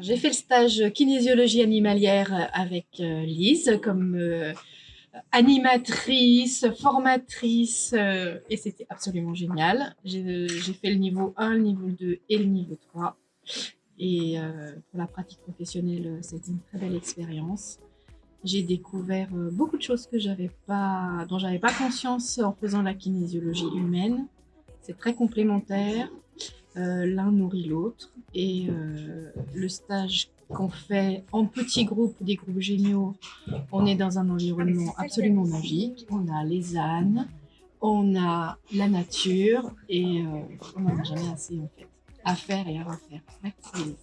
J'ai fait le stage kinésiologie animalière avec euh, Lise comme euh, animatrice, formatrice, euh, et c'était absolument génial. J'ai fait le niveau 1, le niveau 2 et le niveau 3. Et pour la pratique professionnelle, c'était une très belle expérience. J'ai découvert beaucoup de choses que j'avais pas, dont j'avais pas conscience en faisant la kinésiologie humaine. C'est très complémentaire. Euh, l'un nourrit l'autre. Et euh, le stage qu'on fait en petits groupes, des groupes géniaux, on est dans un environnement absolument magique. On a les ânes, on a la nature et euh, on n'en a jamais assez en fait à faire et à refaire. Merci.